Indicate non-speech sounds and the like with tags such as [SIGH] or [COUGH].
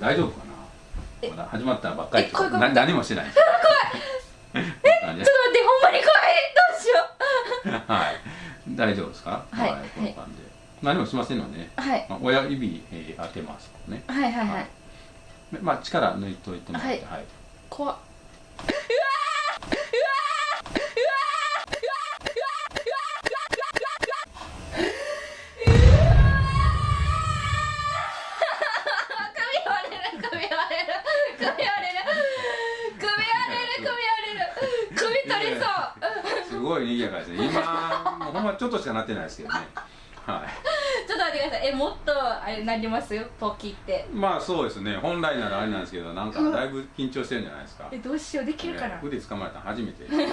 大丈夫かえ？なまだ始まったばっかり何もしてない。[LAUGHS] ちょっと待ってほんまに怖いどうしよ [LAUGHS] はい。大丈夫ですか？はい。この感じで。何もしませんので。ね、うはい。まあ、親指、えー当てますね。はいはいはい、はい。まあ力抜いといてもらってはい。はい。怖っりそう。すごい賑やかですね。今もうほんまちょっとしかなってないですけどね。はい。ちょっと待ってください。えもっとあれなります？よポキって。まあそうですね。本来ならあれなんですけどなんかだいぶ緊張してるんじゃないですか。えどうしよう。できるかな？ね腕掴まれたの初めて。[LAUGHS] はい